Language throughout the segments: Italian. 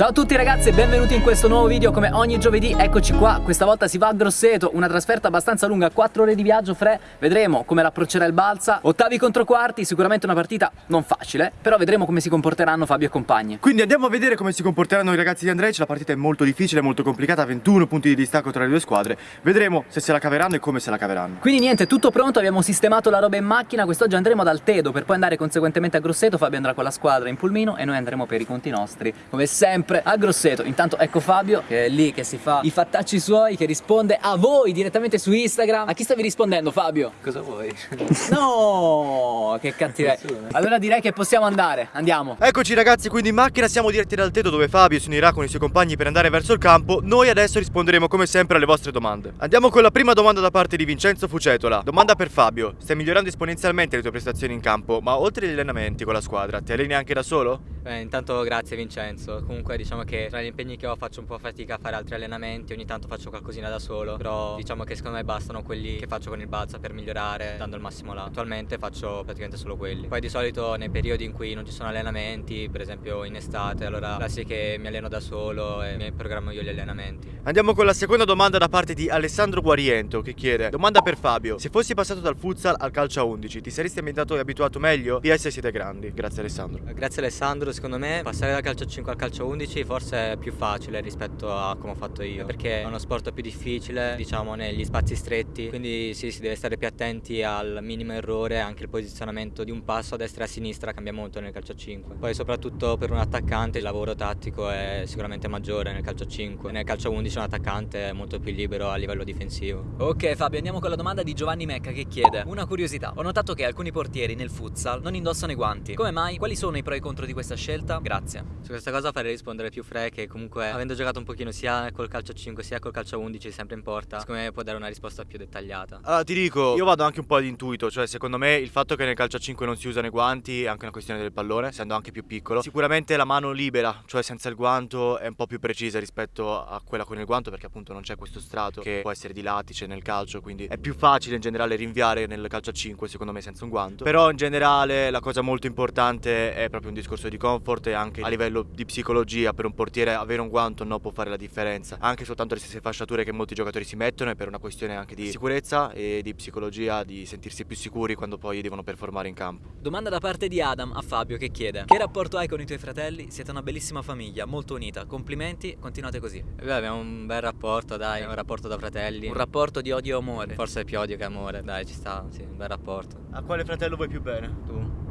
Ciao a tutti ragazzi e benvenuti in questo nuovo video. Come ogni giovedì Eccoci qua, questa volta si va a Grosseto Una trasferta abbastanza lunga, 4 ore di viaggio Fre. Vedremo come l'approccerà il Balsa. Ottavi contro quarti, sicuramente una partita non facile Però vedremo come si comporteranno Fabio e compagni. Quindi andiamo a vedere come si comporteranno i ragazzi di Andrej. La partita è molto difficile, molto complicata 21 punti di distacco tra le due squadre. Vedremo se se la caveranno e come se la caveranno. Quindi niente, tutto pronto, abbiamo sistemato la roba in macchina. Quest'oggi andremo ad Altedo per poi andare conseguentemente a Grosseto Fabio andrà con la squadra in pulmino e noi andremo per i conti nostri. Come sempre a Grosseto. Intanto ecco Fabio che è lì che si fa i fattacci suoi Che risponde a voi direttamente su Instagram. A chi stavi rispondendo Fabio? Cosa vuoi? No, che cattiveria. Allora direi che possiamo andare, andiamo. Eccoci ragazzi, quindi in macchina siamo diretti ad Altedo dove Fabio si unirà con i suoi compagni per andare verso il campo. Noi adesso risponderemo come sempre alle vostre domande. Andiamo con la prima domanda da parte di Vincenzo Fucetola. Domanda per Fabio. Stai migliorando esponenzialmente le tue prestazioni in campo Ma oltre agli allenamenti con la squadra, ti alleni anche da solo? Beh, intanto grazie Vincenzo. Comunque diciamo che tra gli impegni che ho faccio un po' fatica a fare altri allenamenti, ogni tanto faccio qualcosina da solo, però diciamo che secondo me bastano quelli che faccio con il balza per migliorare dando il massimo là. Attualmente faccio praticamente solo quelli. Poi di solito nei periodi in cui non ci sono allenamenti, per esempio in estate, allora là sì che mi alleno da solo e mi programmo io gli allenamenti. Andiamo con la seconda domanda da parte di Alessandro Guariento che chiede Domanda per Fabio Se fossi passato dal futsal al calcio a 11 ti saresti ambientato e abituato meglio? PS siete grandi Grazie Alessandro Grazie Alessandro, secondo me passare dal calcio 5 al calcio 11 forse è più facile rispetto a come ho fatto io perché è uno sport più difficile diciamo negli spazi stretti quindi sì si deve stare più attenti al minimo errore anche il posizionamento di un passo a destra e a sinistra cambia molto nel calcio 5 poi soprattutto per un attaccante il lavoro tattico è sicuramente maggiore nel calcio 5 nel calcio 11 un attaccante è molto più libero a livello difensivo Ok Fabio andiamo con la domanda di Giovanni Mecca che chiede Una curiosità Ho notato che alcuni portieri nel futsal non indossano i guanti Come mai? Quali sono i pro e i contro di questa scelta? Grazie Su questa cosa farei rispondere più Fre che comunque avendo giocato un pochino sia col calcio 5 sia col calcio 11 sempre in porta Secondo me può dare una risposta più dettagliata. Allora ti dico, io vado anche un po' ad intuito Cioè secondo me il fatto che nel calcio a 5 non si usano i guanti È anche una questione del pallone, essendo anche più piccolo. Sicuramente la mano libera, cioè senza il guanto È un po' più precisa rispetto a quella con il guanto Perché appunto non c'è questo strato che può essere di latice nel calcio Quindi è più facile in generale rinviare nel calcio a 5 secondo me senza un guanto. Però in generale la cosa molto importante è proprio un discorso di comfort E anche a livello di psicologia per un portiere avere un guanto no può fare la differenza Anche soltanto le stesse fasciature che molti giocatori si mettono È per una questione anche di sicurezza e di psicologia Di sentirsi più sicuri quando poi devono performare in campo Domanda da parte di Adam a Fabio che chiede Che rapporto hai con i tuoi fratelli? Siete una bellissima famiglia, molto unita Complimenti, continuate così e beh, abbiamo un bel rapporto dai, un rapporto da fratelli Un rapporto di odio e amore Forse più odio che amore, dai ci sta, sì, un bel rapporto A quale fratello vuoi più bene? Tu?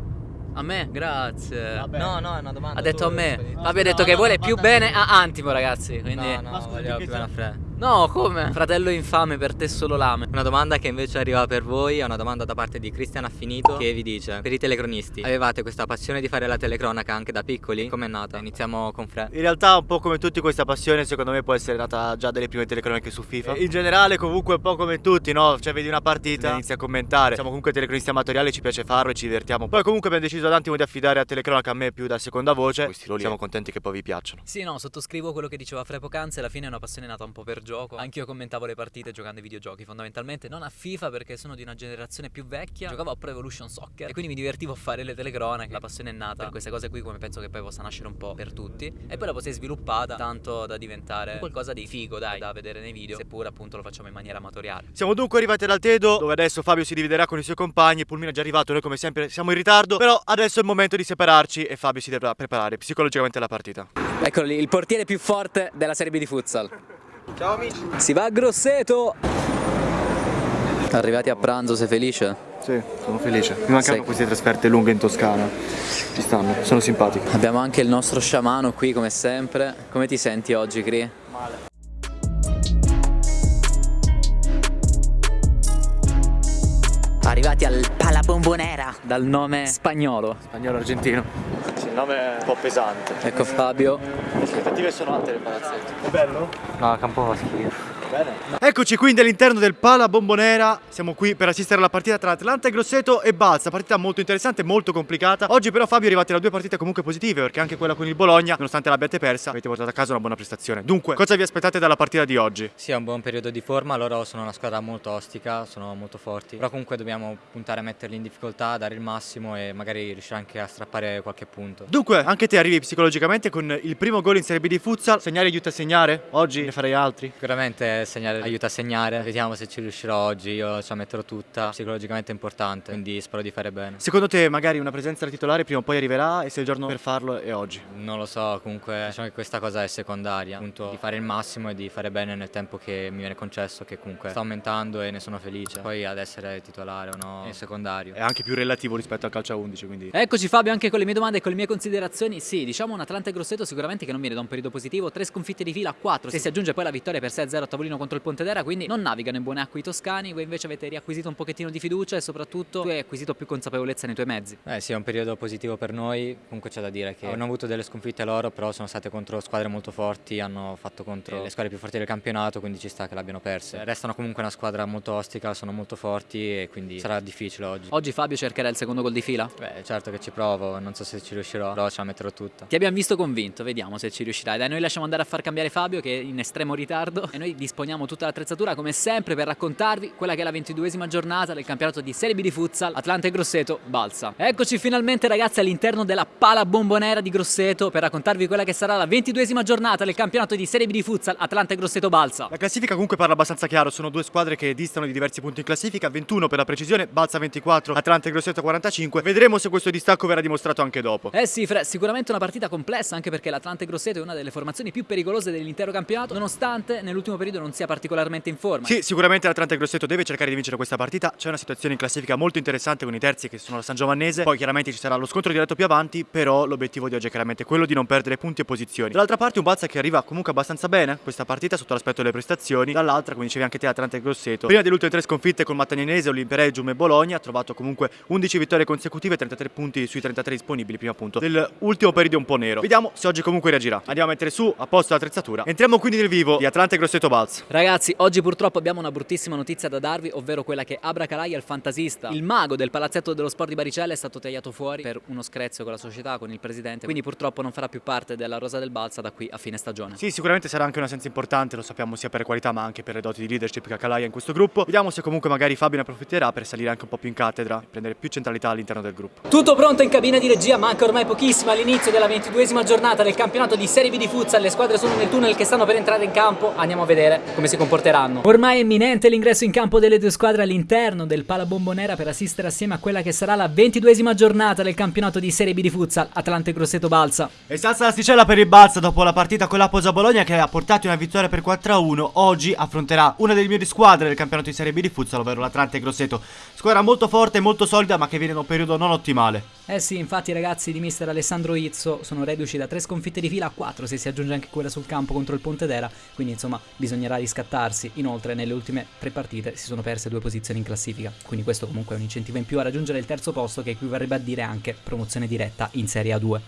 A me? Grazie Vabbè. No, no, è una domanda Ha detto a me. Fabio ha detto No, che no, vuole più bene a Antimo ragazzi Quindi No, no, voglio più bene a sta- Fre No, come? Fratello infame per te solo lame Una domanda che invece arriva per voi è una domanda da parte di Cristian Affinito che vi dice Per i telecronisti, avevate questa passione di fare la telecronaca anche da piccoli? Com'è nata? Iniziamo con Fre In realtà un po' come tutti questa passione secondo me può essere nata già dalle prime telecroniche su FIFA In generale comunque un po' come tutti no? Cioè vedi una partita inizi a commentare Siamo comunque telecronisti amatoriali ci piace farlo e ci divertiamo Poi comunque abbiamo deciso ad attimo di affidare a telecronaca a me più da seconda voce siamo contenti che poi vi piacciono Sì, no, sottoscrivo quello che diceva Fre poc'anzi. Alla fine è una passione nata un po' per gioco. Anch'io commentavo le partite giocando ai videogiochi, fondamentalmente non a FIFA perché sono di una generazione più vecchia. Giocavo a Pro Evolution Soccer e quindi mi divertivo a fare le telecronache. La passione è nata per queste cose qui, come penso che poi possa nascere un po' per tutti. E poi la poi si è sviluppata tanto da diventare qualcosa di figo, dai, da vedere nei video, seppur appunto lo facciamo in maniera amatoriale. Siamo dunque arrivati ad Altedo dove adesso Fabio si dividerà con i suoi compagni Pulmino è già arrivato, noi come sempre siamo in ritardo Però adesso è il momento di separarci e Fabio si dovrà preparare psicologicamente alla partita Eccolo lì, il portiere più forte della Serie B di futsal. Ciao amici Si va a Grosseto! Arrivati a pranzo, sei felice? Sì, sono felice Mi mancano Sei- queste trasferte lunghe in Toscana Ci stanno, sono simpatiche Abbiamo anche il nostro sciamano qui come sempre. Come ti senti oggi, Cri? Male Bombonera dal nome spagnolo. Spagnolo argentino Sì, il nome è un po' pesante Ecco Fabio. Le aspettative sono alte del palazzetto È bello? No, campo fa schifo Eccoci quindi all'interno del Pala Bombonera, siamo qui per assistere alla partita tra Atlanta e Grosseto e Balsa, partita molto interessante, molto complicata. Oggi però Fabio è arrivato da due partite comunque positive perché anche quella con il Bologna, nonostante l'abbiate persa, avete portato a casa una buona prestazione. Dunque, cosa vi aspettate dalla partita di oggi? Sì, è un buon periodo di forma, loro sono una squadra molto ostica, sono molto forti, però comunque dobbiamo puntare a metterli in difficoltà, dare il massimo e magari riuscire anche a strappare qualche punto. Dunque, anche te arrivi psicologicamente con il primo gol in Serie B di futsal, segnare aiuta a segnare? Oggi ne farei altri? Sicuramente segnare aiuta a segnare, vediamo se ci riuscirò oggi, io ce la metterò tutta, psicologicamente è importante, quindi spero di fare bene. Secondo te magari una presenza da titolare prima o poi arriverà e se il giorno per farlo è oggi? Non lo so, comunque diciamo che questa cosa è secondaria, appunto di fare il massimo e di fare bene nel tempo che mi viene concesso, che comunque sta aumentando e ne sono felice. Poi ad essere titolare o no è secondario. È anche più relativo rispetto al calcio a 11, quindi... Eccoci Fabio anche con le mie domande e con le mie considerazioni. Sì, diciamo un Atlanta e Grosseto sicuramente che non viene da un periodo positivo, tre sconfitte di fila a 4. Se si aggiunge poi la vittoria per 6-0 a tavolino contro il Pontedera, quindi non navigano in buone acque i toscani, voi invece avete riacquisito un pochettino di fiducia e soprattutto tu hai acquisito più consapevolezza nei tuoi mezzi. Eh sì, è un periodo positivo per noi, comunque c'è da dire che hanno avuto delle sconfitte loro, però sono state contro squadre molto forti, hanno fatto contro le squadre più forti del campionato, quindi ci sta che l'abbiano perse. Restano comunque una squadra molto ostica, sono molto forti e quindi sarà difficile oggi. Oggi Fabio cercherà il secondo gol di fila? Beh, certo che ci provo, non so se ci riuscirò, però ce la metterò tutta. Ti abbiamo visto convinto, vediamo se ci riuscirai. Dai, noi lasciamo andare a far cambiare Fabio che è in estremo ritardo e noi disponiamo tutta l'attrezzatura come sempre per raccontarvi quella che è la ventiduesima giornata del campionato di Serie B di futsal Atlanta e Grosseto Balsa. Eccoci finalmente ragazzi all'interno della pala bombonera di Grosseto per raccontarvi quella che sarà la ventiduesima giornata del campionato di Serie B di futsal Atlanta e Grosseto Balsa. La classifica comunque parla abbastanza chiaro, sono due squadre che distano di diversi punti in classifica, 21 per la precisione, Balsa 24, Atlanta e Grosseto 45. Vedremo se questo distacco verrà dimostrato anche dopo. Eh sì, Fre, sicuramente una partita complessa anche perché l'Atlanta e Grosseto è una delle formazioni più pericolose dell'intero campionato, nonostante nell'ultimo periodo non sia particolarmente in forma. Sì, sicuramente l'Atlanta e Grosseto deve cercare di vincere questa partita. C'è una situazione in classifica molto interessante con i terzi che sono la San Giovannese. Poi chiaramente ci sarà lo scontro diretto più avanti, però l'obiettivo di oggi è chiaramente quello di non perdere punti e posizioni. Dall'altra parte un Balsa che arriva comunque abbastanza bene questa partita sotto l'aspetto delle prestazioni. Dall'altra, come dicevi anche te, Atlanta e Grosseto. Prima delle ultime tre sconfitte con Mattagnanese, Olimperegium e Bologna, ha trovato comunque 11 vittorie consecutive, 33 punti sui 33 disponibili prima appunto dell'ultimo periodo un po' nero. Vediamo se oggi comunque reagirà. Andiamo a mettere su a posto l'attrezzatura. Entriamo quindi nel vivo di Atlanta e Grosseto Balsa. Ragazzi, oggi purtroppo abbiamo una bruttissima notizia da darvi, ovvero quella che Abra Calai, il fantasista, il mago del palazzetto dello sport di Baricella, è stato tagliato fuori per uno screzio con la società, con il presidente. Quindi purtroppo non farà più parte della rosa del Balsa da qui a fine stagione. Sì, sicuramente sarà anche un'assenza importante, lo sappiamo sia per qualità ma anche per le doti di leadership che ha Calai in questo gruppo. Vediamo se comunque magari Fabio ne approfitterà per salire anche un po' più in cattedra e prendere più centralità all'interno del gruppo. Tutto pronto in cabina di regia, manca ormai pochissimo all'inizio della ventiduesima giornata del campionato di Serie B di futsal. Le squadre sono nel tunnel che stanno per entrare in campo. Andiamo a vedere come si comporteranno. Ormai è imminente l'ingresso in campo delle due squadre all'interno del Pala Bombonera per assistere assieme a quella che sarà la ventiduesima giornata del campionato di Serie B di futsal Atlante Grosseto Balsa. E salsa l'asticella per il Balsa dopo la partita con la Posa Bologna che ha portato una vittoria per 4-1. Oggi affronterà una delle migliori squadre del campionato di Serie B di futsal, ovvero l'Atlante Grosseto. Squadra molto forte e molto solida ma che viene da un periodo non ottimale. Eh sì, infatti i ragazzi di mister Alessandro Izzo sono reduci da tre sconfitte di fila a quattro se si aggiunge anche quella sul campo contro il Pontedera, quindi insomma bisognerà riscattarsi. Inoltre nelle ultime tre partite si sono perse due posizioni in classifica, quindi questo comunque è un incentivo in più a raggiungere il terzo posto che equivarrebbe a dire anche promozione diretta in Serie A2.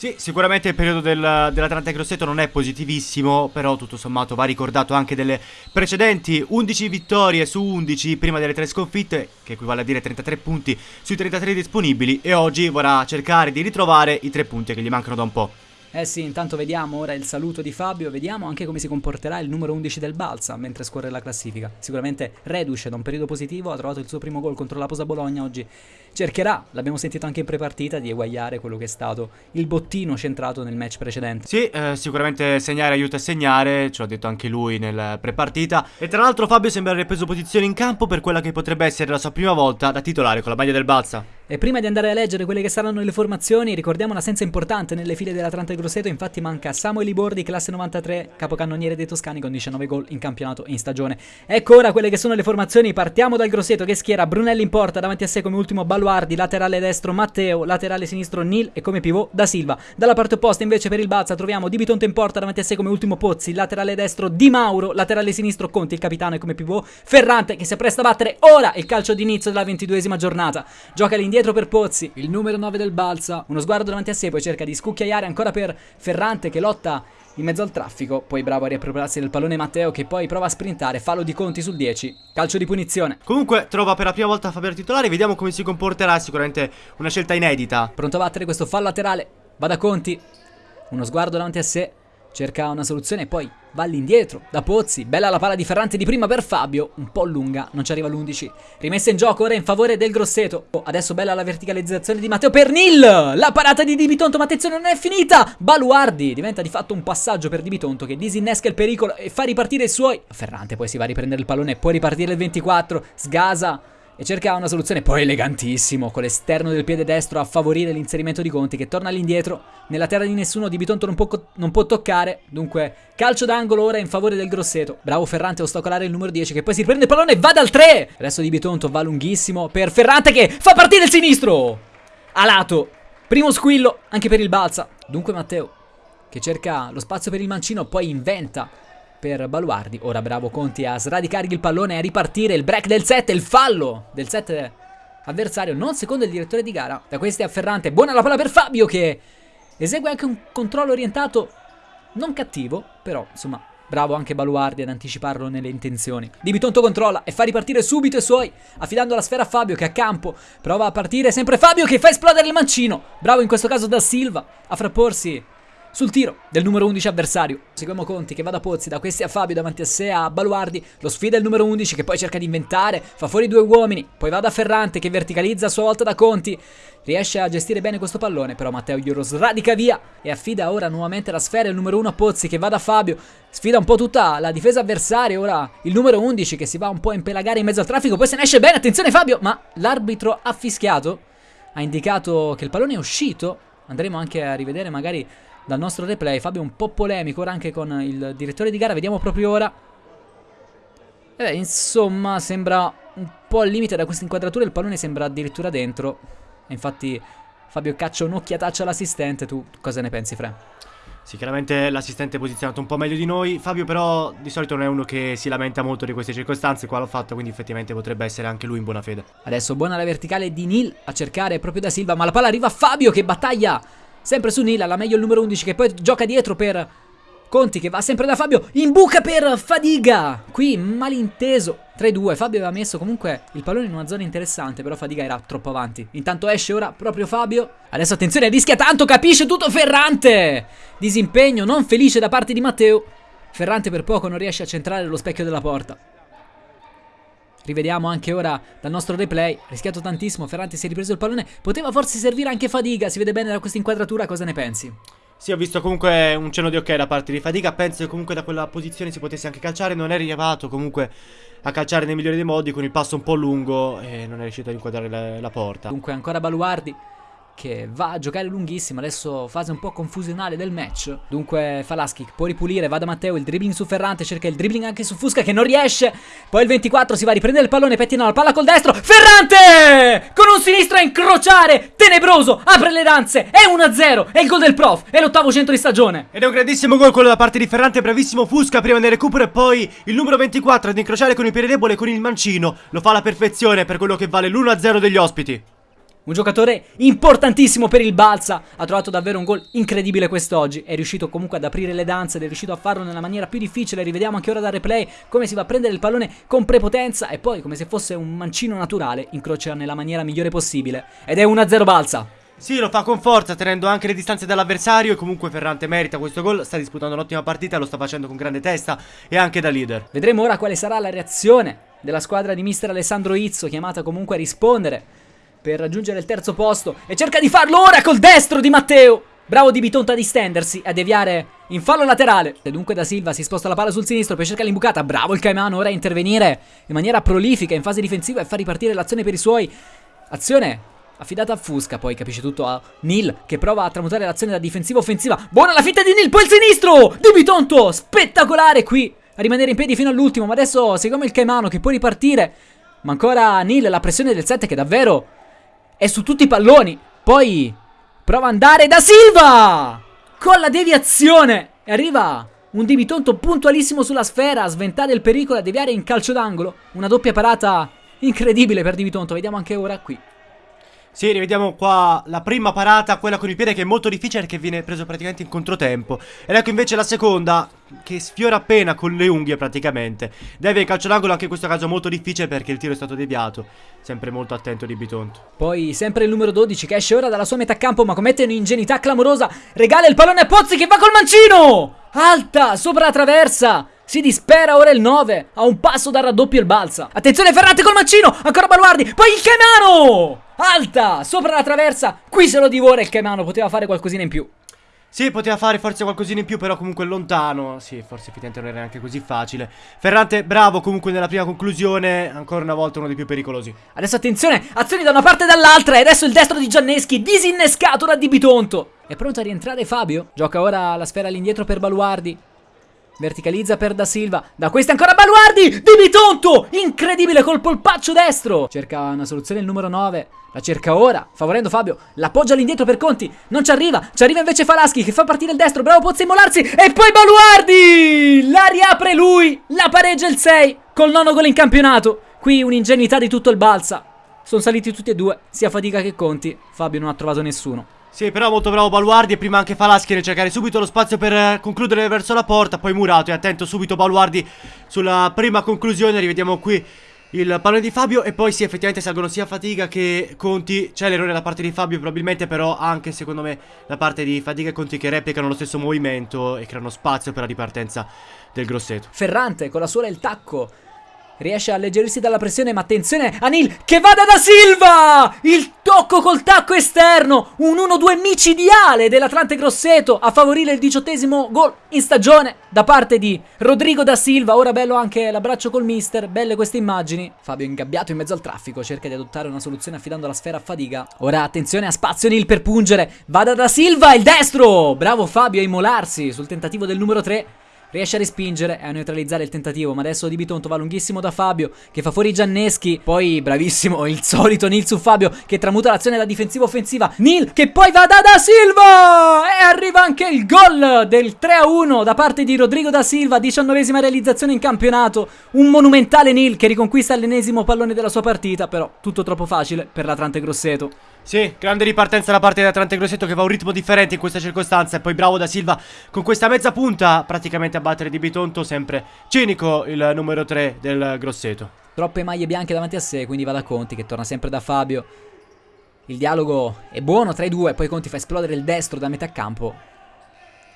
Sì, sicuramente il periodo del, dell'Atlanta Grosseto non è positivissimo, però tutto sommato va ricordato anche delle precedenti 11 vittorie su 11 prima delle tre sconfitte, che equivale a dire 33 punti sui 33 disponibili, e oggi vorrà cercare di ritrovare i tre punti che gli mancano da un po'. Eh sì, intanto vediamo ora il saluto di Fabio, vediamo anche come si comporterà il numero 11 del Balsa mentre scorre la classifica. Sicuramente reduce da un periodo positivo, ha trovato il suo primo gol contro la Posa Bologna oggi. Cercherà, l'abbiamo sentito anche in prepartita, di eguagliare quello che è stato il bottino centrato nel match precedente. Sì, eh, sicuramente segnare aiuta a segnare, ce l'ha detto anche lui nel prepartita. E tra l'altro Fabio sembra aver preso posizione in campo per quella che potrebbe essere la sua prima volta da titolare con la maglia del Balsa. E prima di andare a leggere quelle che saranno le formazioni, ricordiamo un'assenza importante nelle file dell'Atlanta Grosseto, infatti manca Samuel Libordi, classe 93, capocannoniere dei Toscani con 19 gol in campionato in stagione. Ecco ora quelle che sono le formazioni, partiamo dal Grosseto che schiera Brunelli in porta, davanti a sé come ultimo Baluardi, laterale destro Matteo, laterale sinistro Nil e come pivot Da Silva. Dalla parte opposta invece per il Balza troviamo Di Bitonto in porta, davanti a sé come ultimo Pozzi, laterale destro Di Mauro, laterale sinistro Conti, il capitano e come pivot Ferrante che si appresta a battere ora il calcio d'inizio della ventiduesima giornata. Gioca all'indietro per Pozzi, il numero 9 del Balsa, uno sguardo davanti a sé, poi cerca di scucchiaiare ancora per Ferrante che lotta in mezzo al traffico. Poi bravo a riappropriarsi del pallone Matteo che poi prova a sprintare. Fallo di Conti sul 10. Calcio di punizione. Comunque trova per la prima volta Fabio titolare, vediamo come si comporterà, sicuramente una scelta inedita. Pronto a battere questo fallo laterale. Va da Conti. Uno sguardo davanti a sé. Cerca una soluzione e poi va all'indietro da Pozzi. Bella la palla di Ferrante di prima per Fabio. Un po' lunga, non ci arriva l'11. Rimessa in gioco ora in favore del Grosseto. Oh, adesso bella la verticalizzazione di Matteo per Nil. La parata di Di Bitonto, ma attenzione, non è finita. Baluardi diventa di fatto un passaggio per Di Bitonto che disinnesca il pericolo e fa ripartire i suoi. Ferrante poi si va a riprendere il pallone, può ripartire il 24. Sgasa e cerca una soluzione poi elegantissimo con l'esterno del piede destro a favorire l'inserimento di Conti che torna all'indietro nella terra di nessuno di Bitonto non può, non può toccare. Dunque calcio d'angolo ora in favore del Grosseto. Bravo Ferrante a ostacolare il numero 10 che poi si riprende il pallone e va dal 3 adesso di Bitonto va lunghissimo per Ferrante che fa partire il sinistro! A lato. Primo squillo anche per il Balsa dunque Matteo che cerca lo spazio per il mancino poi inventa per Baluardi. Ora bravo Conti a sradicare il pallone e a ripartire il break del 7, il fallo del 7 avversario, non secondo il direttore di gara. Da questi a Ferrante, buona la palla per Fabio che esegue anche un controllo orientato non cattivo, però insomma bravo anche Baluardi ad anticiparlo nelle intenzioni. Di Bitonto controlla e fa ripartire subito i suoi, affidando la sfera a Fabio che a campo prova a partire sempre Fabio che fa esplodere il mancino. Bravo in questo caso da Silva a frapporsi sul tiro del numero 11 avversario. Seguiamo Conti che va da Pozzi, da questi a Fabio, davanti a sé a Baluardi. Lo sfida il numero 11 che poi cerca di inventare, fa fuori due uomini. Poi va da Ferrante che verticalizza a sua volta da Conti. Riesce a gestire bene questo pallone, però Matteo glielo sradica via e affida ora nuovamente la sfera il numero 1 a Pozzi che va da Fabio. Sfida un po' tutta la difesa avversaria, ora il numero 11 che si va un po' a impelagare in mezzo al traffico, poi se ne esce bene, attenzione Fabio, ma l'arbitro ha fischiato, ha indicato che il pallone è uscito. Andremo anche a rivedere magari dal nostro replay. Fabio un po' polemico ora anche con il direttore di gara. Vediamo proprio ora. E beh, insomma, sembra un po' al limite da questa inquadratura. Il pallone sembra addirittura dentro. E infatti Fabio caccia un'occhiataccia all'assistente. Tu cosa ne pensi, Fre? Sì, chiaramente l'assistente è posizionato un po' meglio di noi. Fabio però di solito non è uno che si lamenta molto di queste circostanze. Qua l'ho fatto, quindi effettivamente potrebbe essere anche lui in buona fede. Adesso buona la verticale di Nil a cercare proprio da Silva. Ma la palla arriva a Fabio che battaglia Sempre su Nila, la meglio il numero 11 che poi gioca dietro per Conti che va sempre da Fabio. In buca per Fadiga. Qui malinteso. 3-2. Fabio aveva messo comunque il pallone in una zona interessante, però Fadiga era troppo avanti. Intanto esce ora proprio Fabio. Adesso attenzione, rischia tanto, capisce tutto Ferrante. Disimpegno non felice da parte di Matteo. Ferrante per poco non riesce a centrare lo specchio della porta. Rivediamo anche ora dal nostro replay. Rischiato tantissimo. Ferrante si è ripreso il pallone. Poteva forse servire anche Fadiga. Si vede bene da questa inquadratura. Cosa ne pensi? Sì, ho visto comunque un cenno di ok da parte di Fadiga. Penso che comunque da quella posizione si potesse anche calciare. Non è arrivato comunque a calciare nel migliore dei modi con il passo un po' lungo e non è riuscito ad inquadrare la, la porta. Dunque ancora Baluardi che va a giocare lunghissimo, adesso fase un po' confusionale del match. Dunque Falaschi può ripulire, va da Matteo, il dribbling su Ferrante, cerca il dribbling anche su Fusca che non riesce. Poi il 24 si va a riprendere il pallone, pettina la palla col destro. Ferrante! Con un sinistro a incrociare, tenebroso, apre le danze, è 1-0, è il gol del prof, è l'ottavo centro di stagione. Ed è un grandissimo gol quello da parte di Ferrante, bravissimo Fusca prima del recupero e poi il numero 24 ad incrociare con il piede debole con il mancino. Lo fa alla perfezione per quello che vale l'1-0 degli ospiti. Un giocatore importantissimo per il Balsa, ha trovato davvero un gol incredibile quest'oggi, è riuscito comunque ad aprire le danze ed è riuscito a farlo nella maniera più difficile, rivediamo anche ora dal replay come si va a prendere il pallone con prepotenza e poi come se fosse un mancino naturale incrocia nella maniera migliore possibile. Ed è 1-0 Balsa. Sì, lo fa con forza, tenendo anche le distanze dall'avversario e comunque Ferrante merita questo gol, sta disputando un'ottima partita, lo sta facendo con grande testa e anche da leader. Vedremo ora quale sarà la reazione della squadra di mister Alessandro Izzo, chiamata comunque a rispondere per raggiungere il terzo posto e cerca di farlo ora col destro di Matteo. Bravo Di Bitonto a distendersi, a deviare in fallo laterale. E dunque da Silva si sposta la palla sul sinistro per cercare l'imbucata. Bravo il Caimano ora a intervenire in maniera prolifica in fase difensiva e far ripartire l'azione per i suoi. Azione affidata a Fusca, poi capisce tutto a Nil che prova a tramutare l'azione da difensiva offensiva. Buona la finta di Nil, poi il sinistro di Bitonto, spettacolare qui a rimanere in piedi fino all'ultimo. Ma adesso seguiamo il Caimano che può ripartire. Ma ancora Nil, la pressione del 7 che davvero è su tutti i palloni. Poi prova ad andare da Silva! Con la deviazione! E arriva un Dibitonto puntualissimo sulla sfera sventare il pericolo a deviare in calcio d'angolo. Una doppia parata incredibile per Dibitonto. Vediamo anche ora qui. Sì, rivediamo qua la prima parata, quella con il piede che è molto difficile perché viene preso praticamente in controtempo. Ed ecco invece la seconda, che sfiora appena con le unghie praticamente. Deve calcio d'angolo anche in questo caso molto difficile perché il tiro è stato deviato. Sempre molto attento di Bitonto. Poi sempre il numero 12 che esce ora dalla sua metà campo ma commette un'ingenuità clamorosa. Regala il pallone a Pozzi che va col mancino! Alta, sopra la traversa. Si dispera ora il 9. A un passo dal raddoppio il balza. Attenzione Ferrante col mancino. Ancora Baluardi. Poi il Caimano. Alta, sopra la traversa. Qui se lo divora il Caimano. Poteva fare qualcosina in più. Sì, poteva fare forse qualcosina in più, però comunque lontano. Sì, forse effettivamente non era neanche così facile. Ferrante bravo comunque nella prima conclusione. Ancora una volta uno dei più pericolosi. Adesso attenzione, azioni da una parte e dall'altra. E adesso il destro di Gianneschi, disinnescato da Di Bitonto. È pronto a rientrare Fabio. Gioca ora la sfera all'indietro per Baluardi. Verticalizza per Da Silva. Da questa ancora Baluardi. Di Bitonto. Incredibile col polpaccio destro. Cerca una soluzione il numero 9. La cerca ora, favorendo Fabio. L'appoggia all'indietro per Conti. Non ci arriva. Ci arriva invece Falaschi che fa partire il destro. Bravo Pozzi a immolarsi. E poi Baluardi. La riapre lui. La pareggia il 6. Col nono gol in campionato. Qui un'ingenuità di tutto il balsa. Sono saliti tutti e due, sia fatica che Conti. Fabio non ha trovato nessuno. Sì, però molto bravo Baluardi e prima anche Falaschi nel cercare subito lo spazio per eh, concludere verso la porta, poi Murato e attento subito Baluardi sulla prima conclusione, rivediamo qui il pallone di Fabio e poi sì effettivamente salgono sia Fatica che Conti, c'è l'errore da parte di Fabio probabilmente però anche secondo me da parte di Fatica e Conti che replicano lo stesso movimento e creano spazio per la ripartenza del Grosseto. Ferrante con la suola e il tacco Riesce a alleggerirsi dalla pressione, ma attenzione, Anil che vada da Silva! Il tocco col tacco esterno, un 1-2 micidiale dell'Atlante Grosseto a favorire il diciottesimo gol in stagione da parte di Rodrigo da Silva. Ora bello anche l'abbraccio col mister, belle queste immagini. Fabio ingabbiato in mezzo al traffico, cerca di adottare una soluzione affidando la sfera a Fadiga. Ora attenzione a spazio Nil per pungere, vada da Silva, il destro! Bravo Fabio a immolarsi sul tentativo del numero 3. Riesce a respingere e a neutralizzare il tentativo. Ma adesso Di Bitonto va lunghissimo da Fabio Che fa fuori Gianneschi. Poi bravissimo il solito Nil su Fabio Che tramuta l'azione da difensiva offensiva. Nil che poi va da Da Silva! E arriva anche il gol del 3-1 Da parte di Rodrigo Da Silva Diciannovesima realizzazione in campionato. Un monumentale Nil che riconquista l'ennesimo pallone della sua partita Però tutto troppo facile per l'Atlante Grosseto sì, grande ripartenza da parte di Atlante Grosseto che va a un ritmo differente in questa circostanza e poi bravo da Silva con questa mezza punta praticamente a battere di Bitonto, sempre cinico il numero 3 del Grosseto. Troppe maglie bianche davanti a sé, quindi va da Conti che torna sempre da Fabio. Il dialogo è buono tra i due, poi Conti fa esplodere il destro da metà campo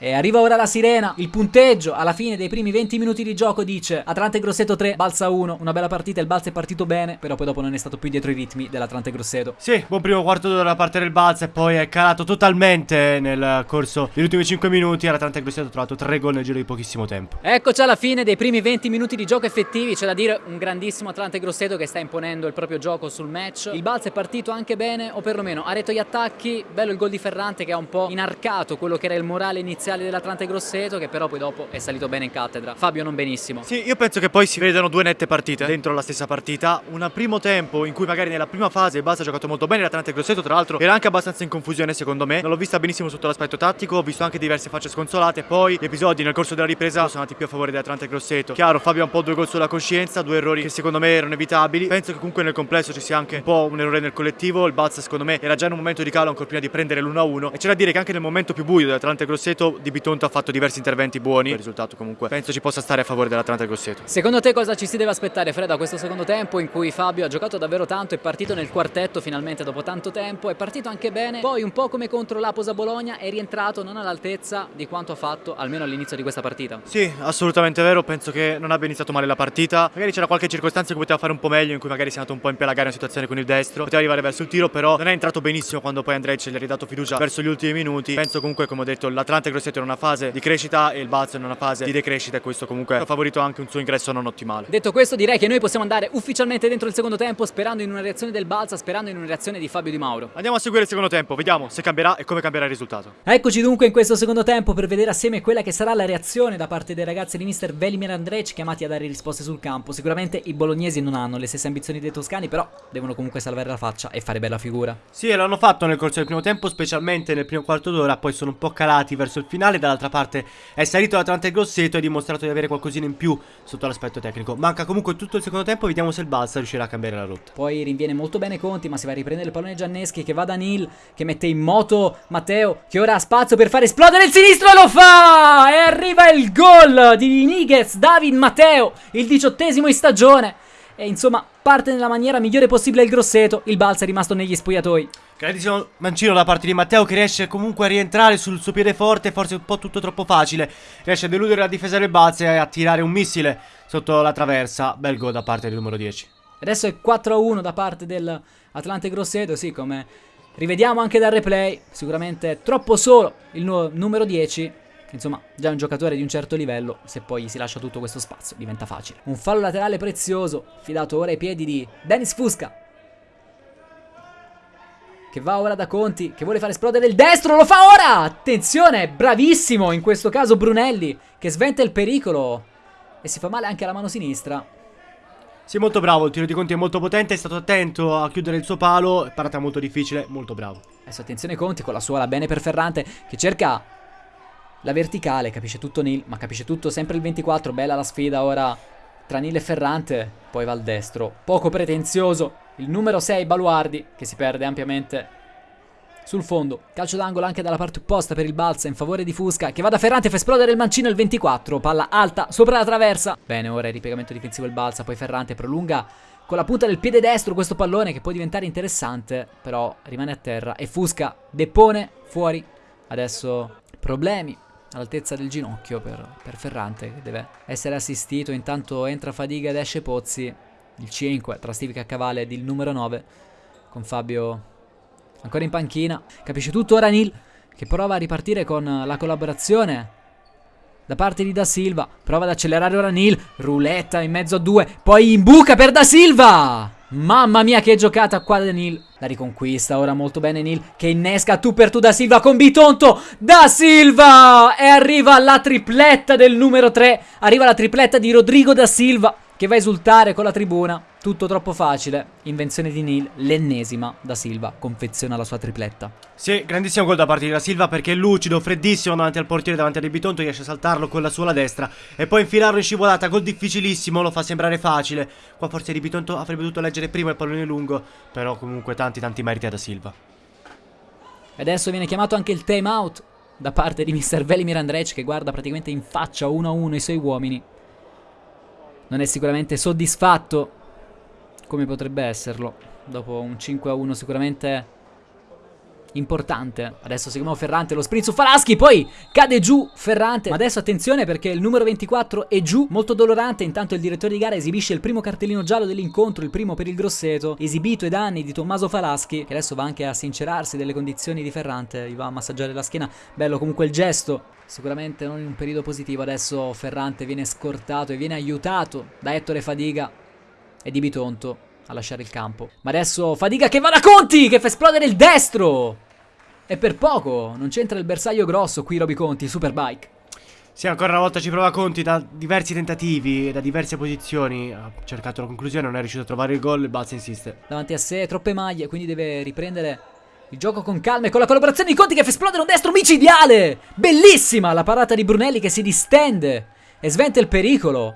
e arriva ora la sirena, il punteggio alla fine dei primi 20 minuti di gioco dice Atlante Grosseto 3, Balsa 1, una bella partita, il Balsa è partito bene, però poi dopo non è stato più dietro i ritmi dell'Atlante Grosseto. Sì, buon primo quarto d'ora da parte del Balsa e poi è calato totalmente nel corso degli ultimi 5 minuti, l'Atlante Grosseto ha trovato 3 gol nel giro di pochissimo tempo. Eccoci alla fine dei primi 20 minuti di gioco effettivi, c'è da dire un grandissimo Atlante Grosseto che sta imponendo il proprio gioco sul match. Il Balsa è partito anche bene, o perlomeno ha retto gli attacchi, bello il gol di Ferrante che ha un po' inarcato quello che era il morale iniziale dell'Atlante Grosseto che però poi dopo è salito bene in cattedra. Fabio non benissimo. Sì, io penso che poi si vedano due nette partite dentro la stessa partita. Un primo tempo in cui magari nella prima fase Basta ha giocato molto bene, l'Atalanta Grosseto tra l'altro era anche abbastanza in confusione secondo me. Non l'ho vista benissimo sotto l'aspetto tattico, ho visto anche diverse facce sconsolate. Poi gli episodi nel corso della ripresa sono andati più a favore dell'Atalanta Grosseto. Chiaro, Fabio ha un po' due gol sulla coscienza, due errori che secondo me erano evitabili. Penso che comunque nel complesso ci sia anche un po' un errore nel collettivo. Il Balsa secondo me era già in un momento di calo ancora prima di prendere l'1-1 e c'è da dire che anche nel momento più buio dell'Atalanta Grosseto Di Bitonto ha fatto diversi interventi buoni. Il risultato comunque penso ci possa stare a favore dell'Atlanta Grosseto. Secondo te cosa ci si deve aspettare Fred da questo secondo tempo in cui Fabio ha giocato davvero tanto, è partito nel quartetto finalmente dopo tanto tempo, è partito anche bene, poi un po' come contro l'Aposa Bologna è rientrato non all'altezza di quanto ha fatto almeno all'inizio di questa partita. Sì, assolutamente vero, penso che non abbia iniziato male la partita, magari c'era qualche circostanza in cui poteva fare un po' meglio, in cui magari si è andato un po' in pelagare una situazione con il destro, poteva arrivare verso il tiro, però non è entrato benissimo quando poi Andrej gli ha ridato fiducia verso gli ultimi minuti. Penso comunque, come ho detto, l'Atlanta Grosseto è in una fase di crescita e il Balzo in una fase di decrescita e questo comunque ha favorito anche un suo ingresso non ottimale. Detto questo direi che noi possiamo andare ufficialmente dentro il secondo tempo sperando in una reazione del Balsa, sperando in una reazione di Fabio Di Mauro. Andiamo a seguire il secondo tempo, vediamo se cambierà e come cambierà il risultato. Eccoci dunque in questo secondo tempo per vedere assieme quella che sarà la reazione da parte dei ragazzi di mister Velimir Andrej chiamati a dare risposte sul campo. Sicuramente i bolognesi non hanno le stesse ambizioni dei toscani, però devono comunque salvare la faccia e fare bella figura. Sì, l'hanno fatto nel corso del primo tempo, specialmente nel primo quarto d'ora, poi sono un po' calati verso il finale, dall'altra parte è salito l'Atlante Grosseto e ha dimostrato di avere qualcosina in più sotto l'aspetto tecnico. Manca comunque tutto il secondo tempo, vediamo se il Balsa riuscirà a cambiare la rotta. Poi rinviene molto bene Conti, ma si va a riprendere il pallone Gianneschi che va da Nil, che mette in moto Matteo, che ora ha spazio per far esplodere il sinistro lo fa! E arriva il gol di Niguez, David Matteo, il diciottesimo in stagione. E insomma, parte nella maniera migliore possibile il Grosseto, il Balsa è rimasto negli spogliatoi. Grandissimo mancino da parte di Matteo che riesce comunque a rientrare sul suo piede forte, forse un po' tutto troppo facile. Riesce a deludere la difesa del Balsa e a tirare un missile sotto la traversa. Bel gol da parte del numero 10. Adesso è 4-1 da parte dell'Atlante Grosseto, sì, come rivediamo anche dal replay, sicuramente troppo solo il nu numero 10, insomma già un giocatore di un certo livello, se poi si lascia tutto questo spazio diventa facile. Un fallo laterale prezioso, fidato ora ai piedi di Dennis Fusca, che va ora da Conti, che vuole fare esplodere il destro, lo fa ora! Attenzione, bravissimo in questo caso Brunelli, che sventa il pericolo e si fa male anche alla mano sinistra. Sì, molto bravo, il tiro di Conti è molto potente, è stato attento a chiudere il suo palo, parata molto difficile, molto bravo. Adesso attenzione Conti con la suola bene per Ferrante che cerca la verticale, capisce tutto Nil, ma capisce tutto sempre il 24, bella la sfida ora tra Nil e Ferrante, poi va al destro, poco pretenzioso, il numero 6 Baluardi che si perde ampiamente sul fondo, calcio d'angolo anche dalla parte opposta per il Balsa in favore di Fusca che va da Ferrante fa esplodere il mancino il 24, palla alta sopra la traversa. Bene, ora il ripiegamento difensivo il Balsa, poi Ferrante prolunga con la punta del piede destro questo pallone che può diventare interessante, però rimane a terra e Fusca depone fuori. Adesso problemi all'altezza del ginocchio per, per Ferrante che deve essere assistito, intanto entra Fadiga ed esce Pozzi, il 5 tra Steve Caccavale ed il numero 9 con Fabio Ancora in panchina. Capisce tutto ora Nil. Che prova a ripartire con la collaborazione. Da parte di Da Silva. Prova ad accelerare ora Nil. Ruletta in mezzo a due. Poi in buca per Da Silva. Mamma mia che giocata qua da Nil. La riconquista ora molto bene Nil. Che innesca tu per tu Da Silva con Bitonto. Da Silva. E arriva la tripletta del numero 3. Arriva la tripletta di Rodrigo Da Silva che va a esultare con la tribuna. Tutto troppo facile. Invenzione di Neil, l'ennesima da Silva, confeziona la sua tripletta. Sì, grandissimo gol da parte di da Silva perché è lucido, freddissimo davanti al portiere, davanti a Bitonto, riesce a saltarlo con la sola destra e poi infilarlo in scivolata, gol difficilissimo, lo fa sembrare facile. Qua forse Di Bitonto avrebbe dovuto leggere prima il pallone lungo, però comunque tanti tanti meriti a da Silva. E adesso viene chiamato anche il time out da parte di Mr. Velimir Andrej che guarda praticamente in faccia uno a uno i suoi uomini non è sicuramente soddisfatto come potrebbe esserlo. Dopo un 5 a 1 sicuramente importante. Adesso seguiamo Ferrante, lo sprint su Falaschi, poi cade giù Ferrante. Ma adesso attenzione perché il numero 24 è giù, molto dolorante. Intanto il direttore di gara esibisce il primo cartellino giallo dell'incontro, il primo per il Grosseto, esibito ai danni di Tommaso Falaschi, che adesso va anche a sincerarsi delle condizioni di Ferrante, gli va a massaggiare la schiena. Bello comunque il gesto. Sicuramente non in un periodo positivo, adesso Ferrante viene scortato e viene aiutato da Ettore Fadiga e di Bitonto a lasciare il campo. Ma adesso Fadiga che va da Conti, che fa esplodere il destro! E per poco, non c'entra il bersaglio grosso qui Roby Conti, Superbike. Sì, ancora una volta ci prova Conti da diversi tentativi e da diverse posizioni. Ha cercato la conclusione, non è riuscito a trovare il gol, il Balsa insiste. Davanti a sé, troppe maglie, quindi deve riprendere il gioco con calma e con la collaborazione di Conti che fa esplodere un destro micidiale! Bellissima la parata di Brunelli che si distende e sventa il pericolo.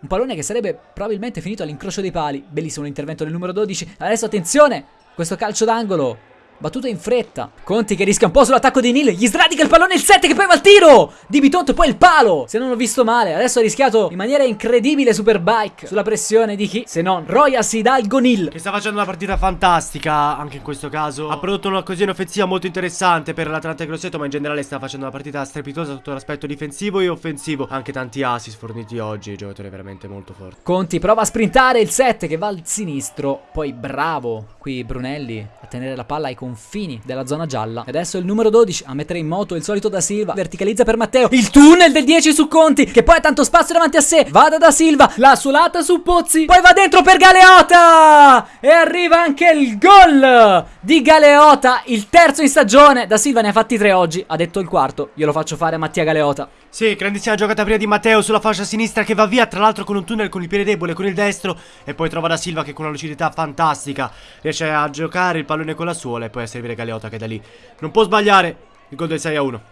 Un pallone che sarebbe probabilmente finito all'incrocio dei pali. Bellissimo l'intervento del numero 12. Adesso attenzione, questo calcio d'angolo Battuta in fretta. Conti che rischia un po' sull'attacco di Nil. Gli sradica il pallone il 7 che poi va al tiro. Di Bitonto poi il palo. Se non ho visto male. Adesso ha rischiato in maniera incredibile Superbike. Sulla pressione di chi? Se non Royas Hidalgo Nil. Che sta facendo una partita fantastica anche in questo caso. Ha prodotto un'occasione offensiva molto interessante per l'Atlante Grosseto. Ma in generale sta facendo una partita strepitosa sotto l'aspetto difensivo e offensivo. Anche tanti assist forniti oggi. Giocatore veramente molto forte. Conti prova a sprintare il 7 che va al sinistro. Poi bravo qui Brunelli a tenere la palla ai confini confini della zona gialla. Adesso il numero 12 a mettere in moto il solito da Silva. Verticalizza per Matteo. Il tunnel del 10 su Conti. Che poi ha tanto spazio davanti a sé. Vada da Silva. La suolata su Pozzi. Poi va dentro per Galeota. E arriva anche il gol di Galeota. Il terzo in stagione. Da Silva ne ha fatti tre oggi. Ha detto il quarto. Io lo faccio fare a Mattia Galeota. Sì, grandissima giocata prima di Matteo sulla fascia sinistra che va via, tra l'altro con un tunnel con il piede debole, con il destro e poi trova da Silva che con una lucidità fantastica riesce a giocare il pallone con la suola e poi a servire Galeota che da lì non può sbagliare il gol del 6 a 1.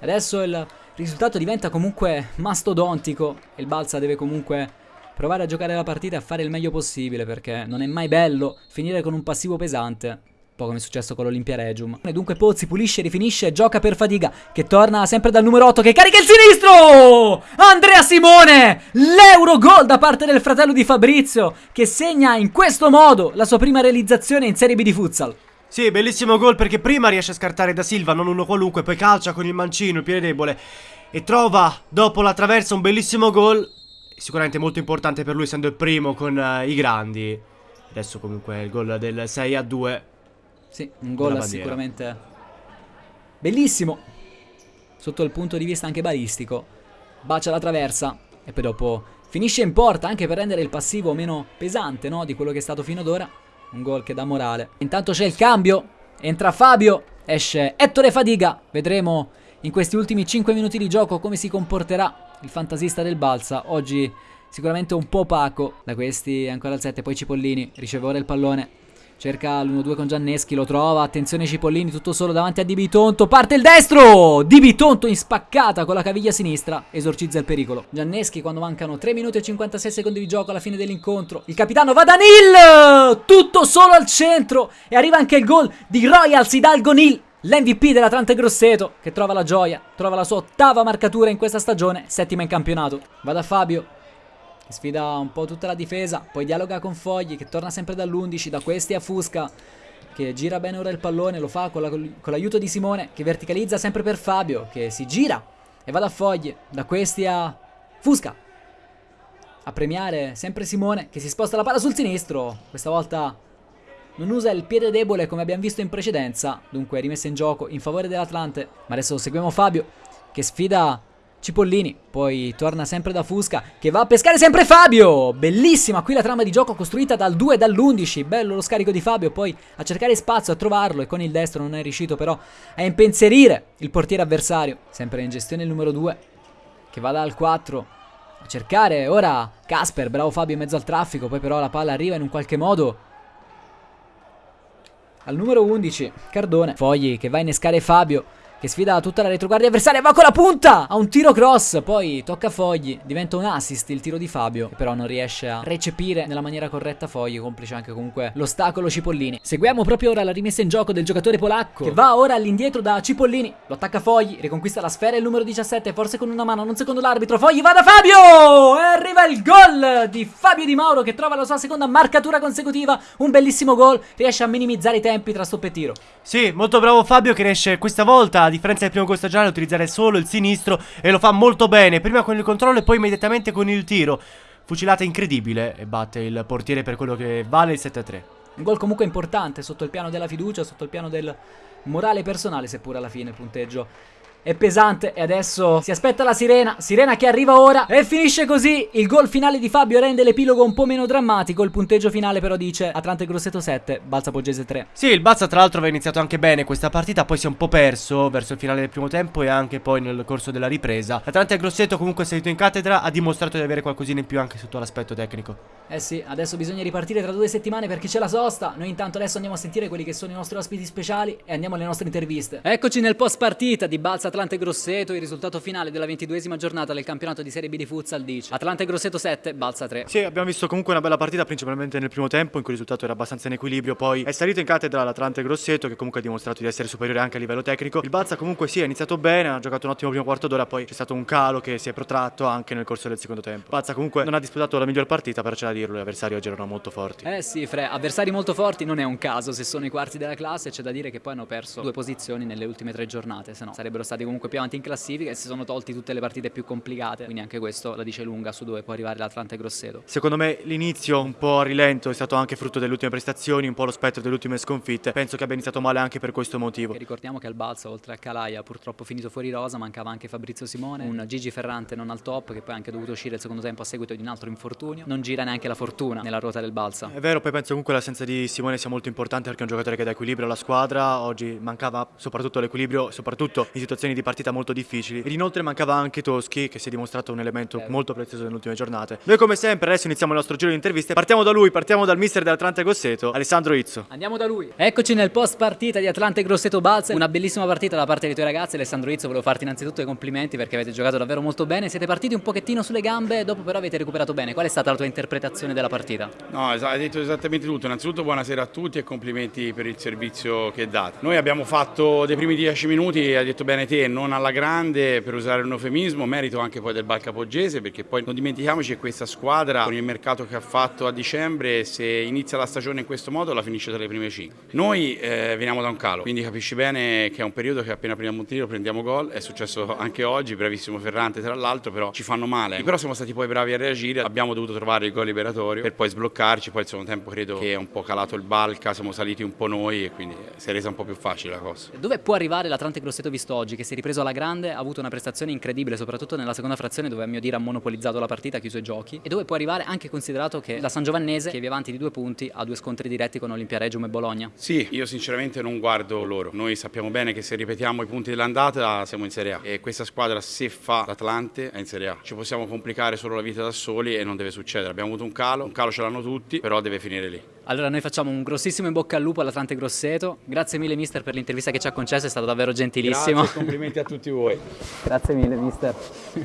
Adesso il risultato diventa comunque mastodontico e il Balsa deve comunque provare a giocare la partita e a fare il meglio possibile perché non è mai bello finire con un passivo pesante. Un po' come è successo con l'Olimpia Regium. E dunque Pozzi pulisce, rifinisce, gioca per Fadiga che torna sempre dal numero 8 che carica il sinistro! Andrea Simone! L'euro gol da parte del fratello di Fabrizio che segna in questo modo la sua prima realizzazione in Serie B di futsal. Sì, bellissimo gol perché prima riesce a scartare da Silva, non uno qualunque, poi calcia con il mancino, il piede debole e trova dopo la traversa un bellissimo gol, sicuramente molto importante per lui essendo il primo con uh, i grandi. Adesso comunque il gol del 6 a 2. Sì, un gol sicuramente bellissimo sotto il punto di vista anche balistico. Bacia la traversa e poi dopo finisce in porta anche per rendere il passivo meno pesante, no, di quello che è stato fino ad ora. Un gol che dà morale. Intanto c'è il cambio. Entra Fabio. Esce Ettore Fadiga. Vedremo in questi ultimi 5 minuti di gioco come si comporterà il fantasista del Balsa. Oggi sicuramente un po' opaco. Da questi ancora al 7. Poi Cipollini. Riceve ora il pallone. Cerca l'1-2 con Gianneschi, lo trova, attenzione Cipollini, tutto solo davanti a Di Bitonto, parte il destro! Di Bitonto in spaccata con la caviglia sinistra, esorcizza il pericolo. Gianneschi quando mancano 3 minuti e 56 secondi di gioco alla fine dell'incontro, il capitano va da Nil! Tutto solo al centro e arriva anche il gol di Royals Hidalgo Nil. L'MVP dell'Atlante Grosseto che trova la gioia, trova la sua ottava marcatura in questa stagione, settima in campionato. Va da Fabio, che sfida un po' tutta la difesa, poi dialoga con Fogli che torna sempre dall'11, da questi a Fusca che gira bene ora il pallone, lo fa con, la, con l'aiuto di Simone che verticalizza sempre per Fabio che si gira e va da Fogli, da questi a Fusca. A premiare sempre Simone che si sposta la palla sul sinistro, questa volta non usa il piede debole come abbiamo visto in precedenza, dunque rimessa in gioco in favore dell'Atlante, ma adesso seguiamo Fabio che sfida Cipollini, poi torna sempre da Fusca che va a pescare sempre Fabio. Bellissima qui la trama di gioco costruita dal 2 e dall'11. Bello lo scarico di Fabio, poi a cercare spazio, a trovarlo e con il destro non è riuscito però a impensierire il portiere avversario. Sempre in gestione il numero 2 che va dal 4 a cercare ora Casper, bravo Fabio in mezzo al traffico, poi però la palla arriva in un qualche modo al numero 11 Cardone. Fogli che va a innescare Fabio che sfida tutta la retroguardia avversaria, va con la punta! Ha un tiro cross, poi tocca Fogli, diventa un assist il tiro di Fabio, che però non riesce a recepire nella maniera corretta Fogli, complice anche comunque l'ostacolo Cipollini. Seguiamo proprio ora la rimessa in gioco del giocatore polacco, che va ora all'indietro da Cipollini, lo attacca Fogli, riconquista la sfera il numero 17, forse con una mano, non secondo l'arbitro, Fogli va da Fabio! E arriva il gol di Fabio Di Mauro che trova la sua seconda marcatura consecutiva, un bellissimo gol, riesce a minimizzare i tempi tra stop e tiro. Sì, molto bravo Fabio che riesce questa volta differenza del primo gol stagionale utilizzare solo il sinistro e lo fa molto bene, prima con il controllo e poi immediatamente con il tiro. Fucilata incredibile e batte il portiere per quello che vale il 7-3. Un gol comunque importante sotto il piano della fiducia, sotto il piano del morale personale, seppur alla fine il punteggio è pesante e adesso si aspetta la sirena, sirena che arriva ora e finisce così. Il gol finale di Fabio rende l'epilogo un po' meno drammatico, il punteggio finale però dice Atlante Grosseto 7, Balsa Poggese 3. Sì, il Balsa tra l'altro aveva iniziato anche bene questa partita, poi si è un po' perso verso il finale del primo tempo e anche poi nel corso della ripresa. Atlante Grosseto comunque è salito in cattedra, ha dimostrato di avere qualcosina in più anche sotto l'aspetto tecnico. Eh sì, adesso bisogna ripartire tra due settimane perché c'è la sosta. Noi intanto adesso andiamo a sentire quelli che sono i nostri ospiti speciali e andiamo alle nostre interviste. Eccoci nel post partita di Balsa Atlante Grosseto il risultato finale della ventiduesima giornata del campionato di Serie B di Futsal dice Atlante Grosseto 7, Balsa 3. Sì, abbiamo visto comunque una bella partita principalmente nel primo tempo in cui il risultato era abbastanza in equilibrio, poi è salito in cattedra l'Atlante Grosseto che comunque ha dimostrato di essere superiore anche a livello tecnico. Il Balsa comunque sì, ha iniziato bene, ha giocato un ottimo primo quarto d'ora, poi c'è stato un calo che si è protratto anche nel corso del secondo tempo. Balsa comunque non ha disputato la miglior partita, però c'è da dirlo, gli avversari oggi erano molto forti. Eh sì, Fre, avversari molto forti non è un caso se sono i quarti della classe, c'è da dire che poi hanno perso due posizioni nelle ultime tre giornate, se no sarebbero stati comunque più avanti in classifica e si sono tolti tutte le partite più complicate, quindi anche questo la dice lunga su dove può arrivare l'Atlante Grosseto. Secondo me l'inizio un po' a rilento è stato anche frutto delle ultime prestazioni, un po' lo spettro delle ultime sconfitte, penso che abbia iniziato male anche per questo motivo. E ricordiamo che al Balsa, oltre a Calaia, purtroppo finito fuori rosa, mancava anche Fabrizio Simone, un Gigi Ferrante non al top, che poi ha anche dovuto uscire il secondo tempo a seguito di un altro infortunio, non gira neanche la fortuna nella ruota del Balsa. È vero, poi penso comunque l'assenza di Simone sia molto importante perché è un giocatore che dà equilibrio alla squadra, oggi mancava soprattutto l'equilibrio, soprattutto in situazioni di partita molto difficili. Ed inoltre mancava anche Toschi, che si è dimostrato un elemento molto prezioso nelle ultime giornate. Noi come sempre adesso iniziamo il nostro giro di interviste. Partiamo da lui, partiamo dal mister dell'Atlante Gosseto, Alessandro Izzo. Andiamo da lui. Eccoci nel post partita di Atlante Grosseto Balsa. Una bellissima partita da parte dei tuoi ragazzi. Alessandro Izzo, volevo farti innanzitutto i complimenti perché avete giocato davvero molto bene. Siete partiti un pochettino sulle gambe, dopo però avete recuperato bene. Qual è stata la tua interpretazione della partita? No, hai detto esattamente tutto. Innanzitutto buonasera a tutti e complimenti per il servizio che date. Noi abbiamo fatto dei primi dieci minuti, hai detto bene te, non alla grande per usare un eufemismo, merito anche poi del Balcapoggese perché poi non dimentichiamoci che questa squadra con il mercato che ha fatto a dicembre se inizia la stagione in questo modo la finisce tra le prime 5. Noi eh, veniamo da un calo, quindi capisci bene che è un periodo che appena prendiamo un tiro prendiamo gol, è successo anche oggi, bravissimo Ferrante tra l'altro, però ci fanno male. Però siamo stati poi bravi a reagire, abbiamo dovuto trovare il gol liberatorio per poi sbloccarci, poi il secondo tempo credo che è un po' calato il Balca, siamo saliti un po' noi e quindi si è resa un po' più facile la cosa. Dove può arrivare l'Atlante Grosseto visto oggi, che si è ripreso alla grande, ha avuto una prestazione incredibile, soprattutto nella seconda frazione dove a mio dire ha monopolizzato la partita, ha chiuso i giochi, e dove può arrivare anche considerato che la San Giovannese, che è via avanti di due punti, ha due scontri diretti con Olimpia Regium e Bologna. Sì, io sinceramente non guardo loro. Noi sappiamo bene che se ripetiamo i punti dell'andata siamo in Serie A e questa squadra se fa l'Atlante è in Serie A. Ci possiamo complicare solo la vita da soli e non deve succedere. Abbiamo avuto un calo, un calo ce l'hanno tutti, però deve finire lì. Allora noi facciamo un grossissimo in bocca al lupo all'Atlante Grosseto. Grazie mille mister per l'intervista che ci ha concesso, è stato davvero gentilissimo. Grazie, complimenti a tutti voi. Grazie mille mister.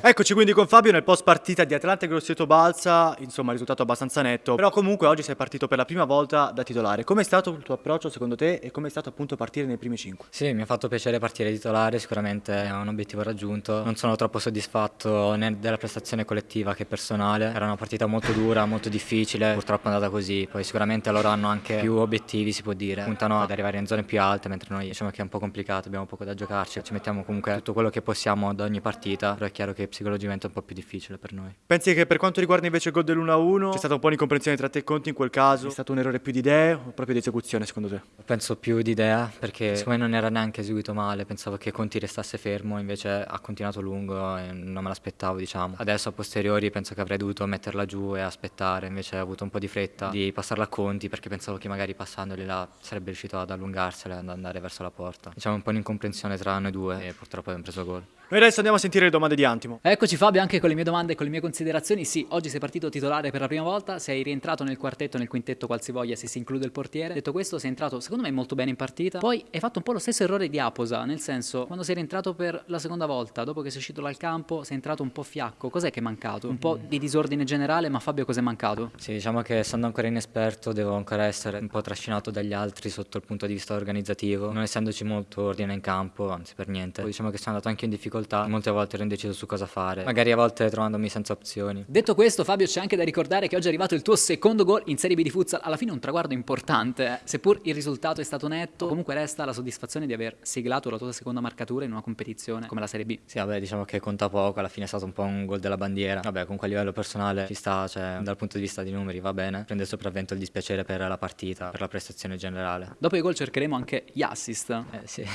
Eccoci quindi con Fabio nel post partita di Atlante Grosseto Balsa, insomma risultato abbastanza netto, però comunque oggi sei partito per la prima volta da titolare. Com'è stato il tuo approccio secondo te e com'è stato appunto partire nei primi 5? Sì, mi ha fatto piacere partire titolare, sicuramente è un obiettivo raggiunto. Non sono troppo soddisfatto né della prestazione collettiva che personale. Era una partita molto dura, molto difficile, purtroppo è andata così. Poi sicuramente loro hanno anche più obiettivi, si può dire. Puntano ad arrivare in zone più alte, mentre noi diciamo che è un po' complicato, abbiamo poco da giocarci. Ci mettiamo comunque tutto quello che possiamo ad ogni partita, però è chiaro che psicologicamente è un po' più difficile per noi. Pensi che per quanto riguarda invece il gol dell'1-1 c'è stata un po' di incomprensione tra te e Conti in quel caso? È stato un errore più di idee o proprio di esecuzione secondo te? Penso più di idea perché siccome non era neanche eseguito male, pensavo che Conti restasse fermo, invece ha continuato lungo e non me l'aspettavo, diciamo. Adesso a posteriori penso che avrei dovuto metterla giù e aspettare, invece ho avuto un po' di fretta di passarla a Conti perché pensavo che magari passandoli là sarebbe riuscito ad allungarsela e ad andare verso la porta. Diciamo un po' un'incomprensione tra noi due e purtroppo abbiamo preso gol. Noi adesso andiamo a sentire le domande di Antimo. Eccoci Fabio anche con le mie domande e con le mie considerazioni. Sì, oggi sei partito titolare per la prima volta, sei rientrato nel quartetto, nel quintetto qualsivoglia se si include il portiere. Detto questo, sei entrato secondo me molto bene in partita. Poi hai fatto un po' lo stesso errore di Aposa, nel senso, quando sei rientrato per la seconda volta, dopo che sei uscito dal campo, sei entrato un po' fiacco. Cos'è che è mancato? Un po' di disordine generale, ma Fabio cos'è mancato? Sì, diciamo che essendo ancora inesperto devo ancora essere un po' trascinato dagli altri sotto il punto di vista organizzativo, non essendoci molto ordine in campo, anzi per niente. Poi diciamo che sono andato anche in difficoltà, molte volte ero indeciso su cosa fare, magari a volte trovandomi senza opzioni. Detto questo, Fabio, c'è anche da ricordare che oggi è arrivato il tuo secondo gol in Serie B di futsal. Alla fine un traguardo importante, eh. seppur il risultato è stato netto, comunque resta la soddisfazione di aver siglato la tua seconda marcatura in una competizione come la Serie B. Sì, vabbè, diciamo che conta poco, alla fine è stato un po' un gol della bandiera. Vabbè, comunque a livello personale ci sta, cioè dal punto di vista di numeri va bene. Prende sopravvento il dispiacere per la partita, per la prestazione generale. Dopo i gol cercheremo anche gli assist. Eh sì.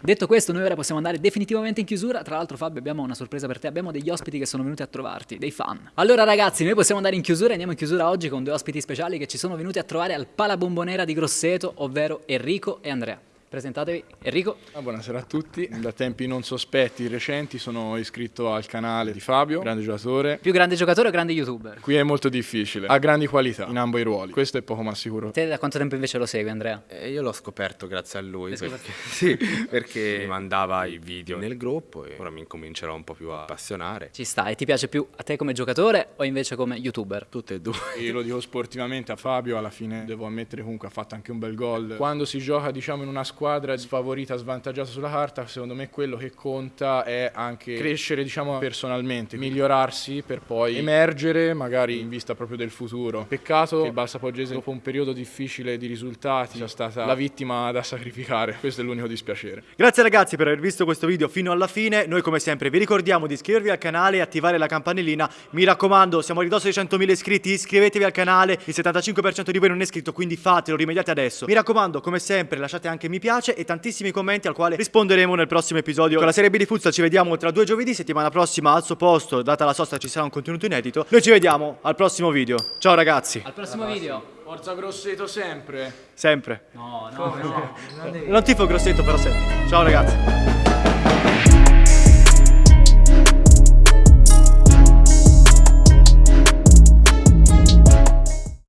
Detto questo, noi ora possiamo andare definitivamente in chiusura. Tra l'altro, Fabio, abbiamo una sorpresa per te. Abbiamo degli ospiti che sono venuti a trovarti, dei fan. Allora, ragazzi, noi possiamo andare in chiusura. Andiamo in chiusura oggi con due ospiti speciali che ci sono venuti a trovare al Pala Bombonera di Grosseto, ovvero Enrico e Andrea. Presentatevi, Enrico. Ah, buonasera a tutti, da tempi non sospetti recenti sono iscritto al canale di Fabio, grande giocatore. Più grande giocatore o grande youtuber? Qui è molto difficile, ha grandi qualità in ambo i ruoli, questo è poco ma sicuro. Te da quanto tempo invece lo segui, Andrea? Eh, io l'ho scoperto grazie a lui, perché, sì, perché mi mandava i video nel gruppo e ora mi incomincerò un po' più a appassionare. Ci sta, e ti piace più a te come giocatore o invece come youtuber? Tutte e due. Io lo dico sportivamente a Fabio, alla fine devo ammettere comunque ha fatto anche un bel gol. Quando si gioca diciamo in una squadra sfavorita, svantaggiata sulla carta, secondo me quello che conta è anche crescere diciamo personalmente, migliorarsi per poi emergere magari in vista proprio del futuro. Peccato che il Balsa Poggese dopo un periodo difficile di risultati sia stata la vittima da sacrificare, questo è l'unico dispiacere. Grazie ragazzi per aver visto questo video fino alla fine. Noi come sempre vi ricordiamo di iscrivervi al canale e attivare la campanellina. Mi raccomando, siamo a ridosso dei 100.000 iscritti, iscrivetevi al canale. Il 75% di voi non è iscritto, quindi fatelo, rimediate adesso. Mi raccomando, come sempre, lasciate anche mi piace e tantissimi commenti al quale risponderemo nel prossimo episodio. Con la serie B di Futsal ci vediamo tra due giovedì, settimana prossima al suo posto, data la sosta ci sarà un contenuto inedito. Noi ci vediamo al prossimo video. Ciao ragazzi, Al prossimo video. Forza Grosseto sempre! sempre. No, no, no. Non tifo grossetto però sempre. Ciao ragazzi.